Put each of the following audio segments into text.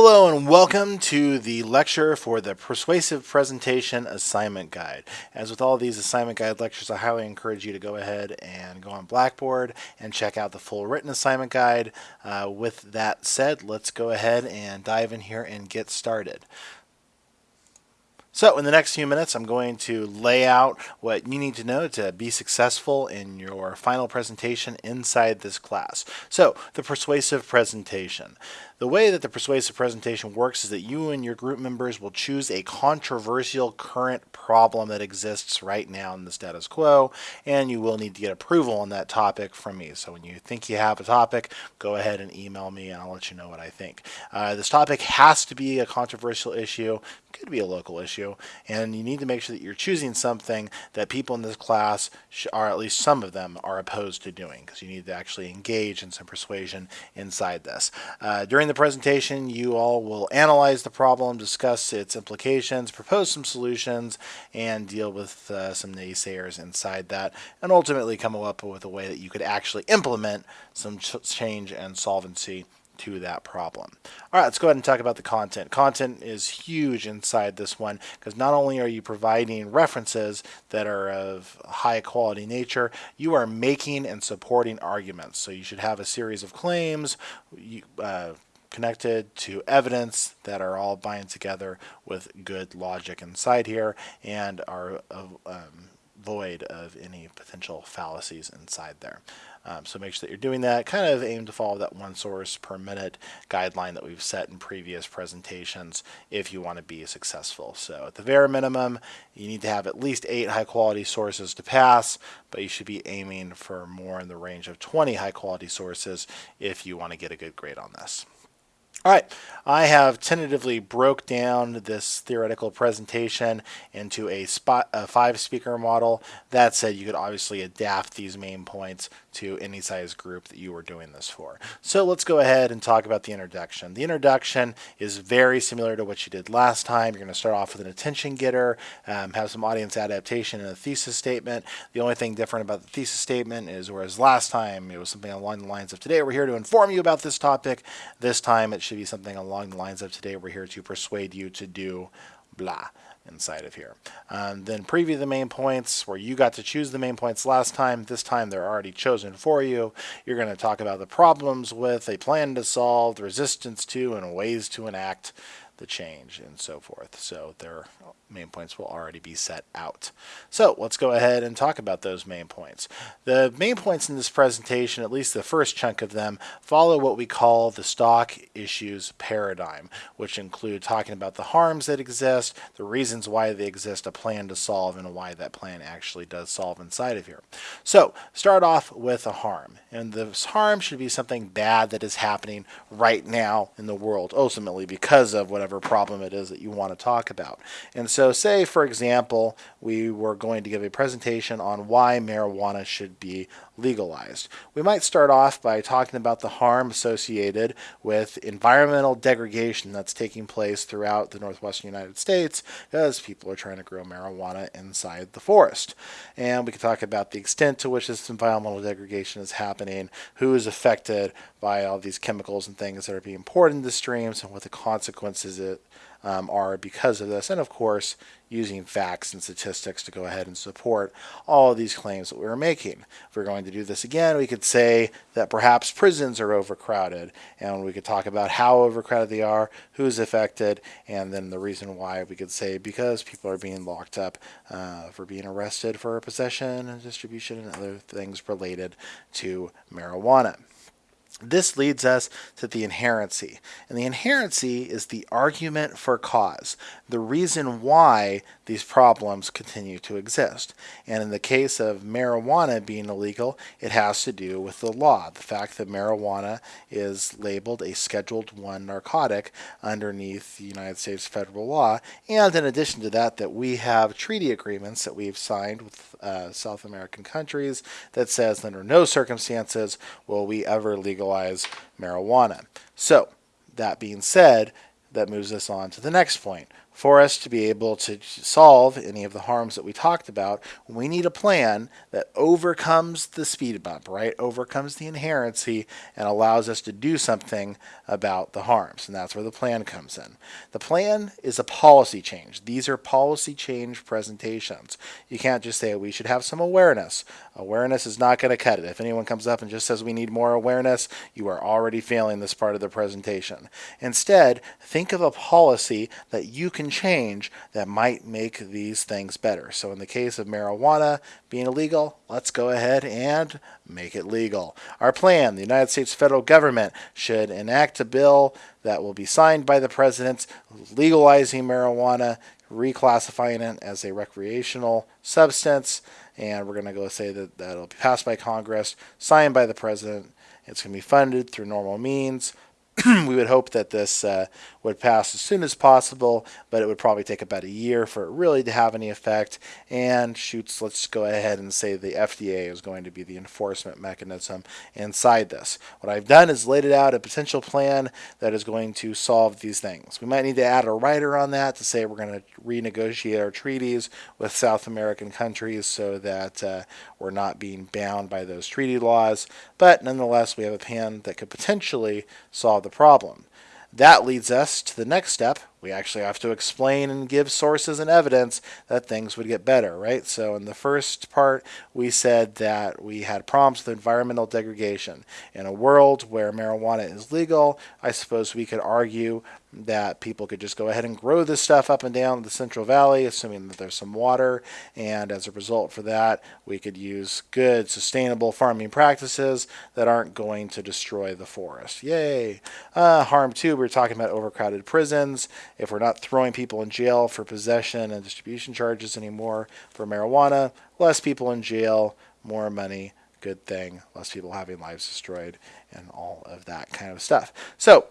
Hello and welcome to the lecture for the Persuasive Presentation Assignment Guide. As with all these assignment guide lectures, I highly encourage you to go ahead and go on Blackboard and check out the full written assignment guide. Uh, with that said, let's go ahead and dive in here and get started. So in the next few minutes, I'm going to lay out what you need to know to be successful in your final presentation inside this class. So the persuasive presentation. The way that the persuasive presentation works is that you and your group members will choose a controversial current problem that exists right now in the status quo, and you will need to get approval on that topic from me. So when you think you have a topic, go ahead and email me and I'll let you know what I think. Uh, this topic has to be a controversial issue, could be a local issue, and you need to make sure that you're choosing something that people in this class, or at least some of them, are opposed to doing, because you need to actually engage in some persuasion inside this. Uh, during the presentation, you all will analyze the problem, discuss its implications, propose some solutions, and deal with uh, some naysayers inside that, and ultimately come up with a way that you could actually implement some ch change and solvency to that problem. All right, let's go ahead and talk about the content. Content is huge inside this one because not only are you providing references that are of high quality nature, you are making and supporting arguments. So you should have a series of claims, uh, connected to evidence that are all bind together with good logic inside here and are um, void of any potential fallacies inside there. Um, so make sure that you're doing that. Kind of aim to follow that one source per minute guideline that we've set in previous presentations if you want to be successful. So at the very minimum, you need to have at least eight high quality sources to pass, but you should be aiming for more in the range of 20 high quality sources if you want to get a good grade on this. All right, I have tentatively broke down this theoretical presentation into a, spot, a five speaker model. That said, you could obviously adapt these main points to any size group that you were doing this for. So let's go ahead and talk about the introduction. The introduction is very similar to what you did last time. You're going to start off with an attention getter, um, have some audience adaptation and a thesis statement. The only thing different about the thesis statement is whereas last time it was something along the lines of today we're here to inform you about this topic, this time it should be something along the lines of today we're here to persuade you to do blah inside of here. Um, then preview the main points where you got to choose the main points last time. This time they're already chosen for you. You're going to talk about the problems with, a plan to solve, resistance to, and ways to enact the change and so forth. So their main points will already be set out. So let's go ahead and talk about those main points. The main points in this presentation, at least the first chunk of them, follow what we call the stock issues paradigm, which include talking about the harms that exist, the reasons why they exist, a plan to solve, and why that plan actually does solve inside of here. So start off with a harm. And this harm should be something bad that is happening right now in the world, ultimately because of whatever whatever problem it is that you want to talk about. And so say, for example, we were going to give a presentation on why marijuana should be legalized. We might start off by talking about the harm associated with environmental degradation that's taking place throughout the northwestern United States as people are trying to grow marijuana inside the forest. And we can talk about the extent to which this environmental degradation is happening, who is affected by all these chemicals and things that are being poured into streams and what the consequences it um, are because of this. And of course, using facts and statistics to go ahead and support all of these claims that we were making. If we're going to do this again, we could say that perhaps prisons are overcrowded, and we could talk about how overcrowded they are, who's affected, and then the reason why we could say because people are being locked up uh, for being arrested for possession and distribution and other things related to marijuana. This leads us to the inherency. And the inherency is the argument for cause, the reason why these problems continue to exist. And in the case of marijuana being illegal, it has to do with the law. The fact that marijuana is labeled a Scheduled 1 narcotic underneath the United States federal law. And in addition to that, that we have treaty agreements that we've signed with uh, South American countries that says under no circumstances will we ever legalize marijuana. So, that being said, that moves us on to the next point for us to be able to solve any of the harms that we talked about, we need a plan that overcomes the speed bump, right? Overcomes the inherency and allows us to do something about the harms. And that's where the plan comes in. The plan is a policy change. These are policy change presentations. You can't just say we should have some awareness. Awareness is not going to cut it. If anyone comes up and just says we need more awareness, you are already failing this part of the presentation. Instead, think of a policy that you can change that might make these things better. So in the case of marijuana being illegal, let's go ahead and make it legal. Our plan, the United States federal government should enact a bill that will be signed by the president legalizing marijuana, reclassifying it as a recreational substance, and we're going to go say that that'll be passed by Congress, signed by the president. It's going to be funded through normal means. we would hope that this uh, would pass as soon as possible, but it would probably take about a year for it really to have any effect. And shoots, let's go ahead and say the FDA is going to be the enforcement mechanism inside this. What I've done is laid it out a potential plan that is going to solve these things. We might need to add a rider on that to say we're going to renegotiate our treaties with South American countries so that uh, we're not being bound by those treaty laws. But nonetheless, we have a plan that could potentially solve the problem. That leads us to the next step. We actually have to explain and give sources and evidence that things would get better, right? So in the first part, we said that we had problems with environmental degradation. In a world where marijuana is legal, I suppose we could argue that people could just go ahead and grow this stuff up and down the Central Valley, assuming that there's some water. And as a result for that, we could use good, sustainable farming practices that aren't going to destroy the forest. Yay! Uh, harm two, we are talking about overcrowded prisons. If we're not throwing people in jail for possession and distribution charges anymore for marijuana, less people in jail, more money, good thing, less people having lives destroyed, and all of that kind of stuff. So,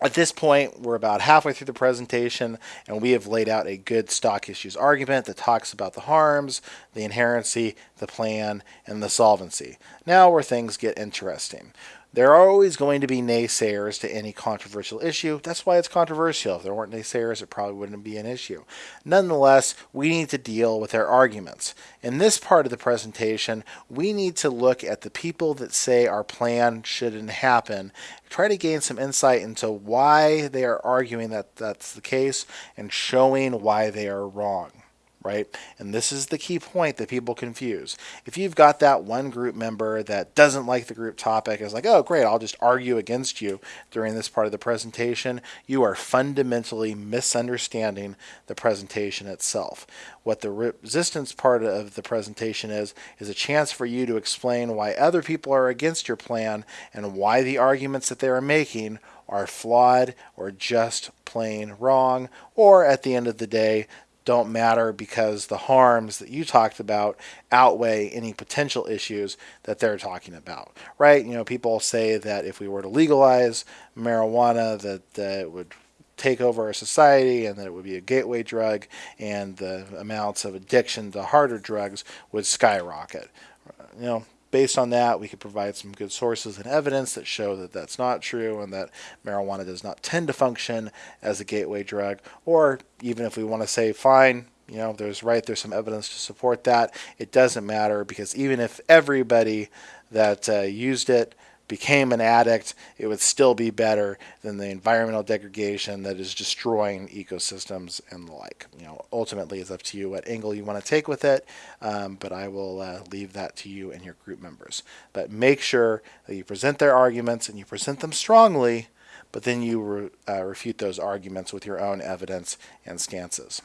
at this point, we're about halfway through the presentation, and we have laid out a good stock issues argument that talks about the harms, the inherency, the plan, and the solvency. Now where things get interesting. There are always going to be naysayers to any controversial issue. That's why it's controversial. If there weren't naysayers, it probably wouldn't be an issue. Nonetheless, we need to deal with their arguments. In this part of the presentation, we need to look at the people that say our plan shouldn't happen, try to gain some insight into why they are arguing that that's the case, and showing why they are wrong right? And this is the key point that people confuse. If you've got that one group member that doesn't like the group topic, is like, oh, great, I'll just argue against you during this part of the presentation, you are fundamentally misunderstanding the presentation itself. What the resistance part of the presentation is, is a chance for you to explain why other people are against your plan and why the arguments that they are making are flawed or just plain wrong, or at the end of the day, don't matter because the harms that you talked about outweigh any potential issues that they're talking about, right? You know, people say that if we were to legalize marijuana, that uh, it would take over our society and that it would be a gateway drug and the amounts of addiction to harder drugs would skyrocket. You know, based on that, we could provide some good sources and evidence that show that that's not true and that marijuana does not tend to function as a gateway drug. Or even if we want to say, fine, you know, there's right, there's some evidence to support that. It doesn't matter because even if everybody that uh, used it became an addict, it would still be better than the environmental degradation that is destroying ecosystems and the like. You know, ultimately, it's up to you what angle you want to take with it, um, but I will uh, leave that to you and your group members. But make sure that you present their arguments and you present them strongly, but then you re uh, refute those arguments with your own evidence and stances.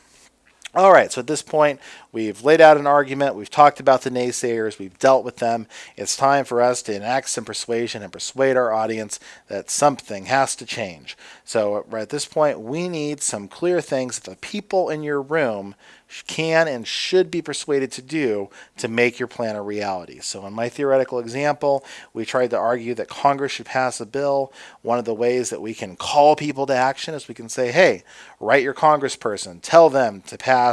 All right, so at this point, we've laid out an argument, we've talked about the naysayers, we've dealt with them. It's time for us to enact some persuasion and persuade our audience that something has to change. So at this point, we need some clear things that the people in your room can and should be persuaded to do to make your plan a reality. So in my theoretical example, we tried to argue that Congress should pass a bill. One of the ways that we can call people to action is we can say, hey, write your congressperson, tell them to pass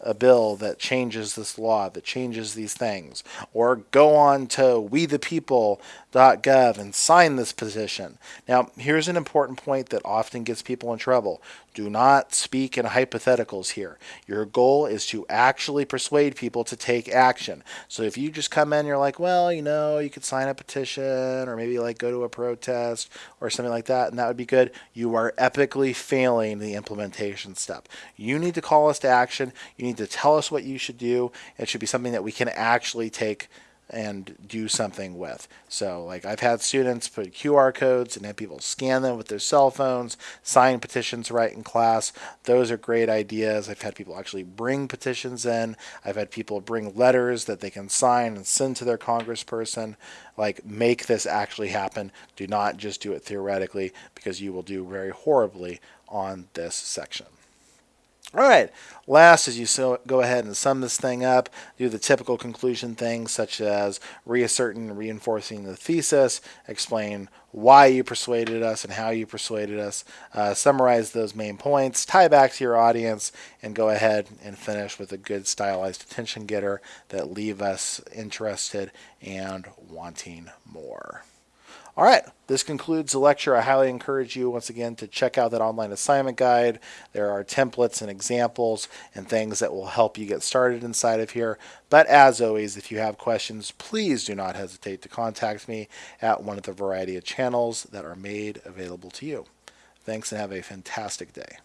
a bill that changes this law, that changes these things, or go on to wethepeople.gov and sign this petition. Now, here's an important point that often gets people in trouble. Do not speak in hypotheticals here. Your goal is to actually persuade people to take action. So if you just come in, you're like, well, you know, you could sign a petition or maybe like go to a protest or something like that, and that would be good. You are epically failing the implementation step. You need to call us to action. You need to tell us what you should do. It should be something that we can actually take and do something with. So, like, I've had students put QR codes and have people scan them with their cell phones, sign petitions right in class. Those are great ideas. I've had people actually bring petitions in. I've had people bring letters that they can sign and send to their congressperson. Like, make this actually happen. Do not just do it theoretically because you will do very horribly on this section. All right, last as you so go ahead and sum this thing up, do the typical conclusion things such as reasserting and reinforcing the thesis, explain why you persuaded us and how you persuaded us, uh, summarize those main points, tie back to your audience, and go ahead and finish with a good stylized attention getter that leave us interested and wanting more. All right, this concludes the lecture. I highly encourage you once again to check out that online assignment guide. There are templates and examples and things that will help you get started inside of here. But as always, if you have questions, please do not hesitate to contact me at one of the variety of channels that are made available to you. Thanks and have a fantastic day.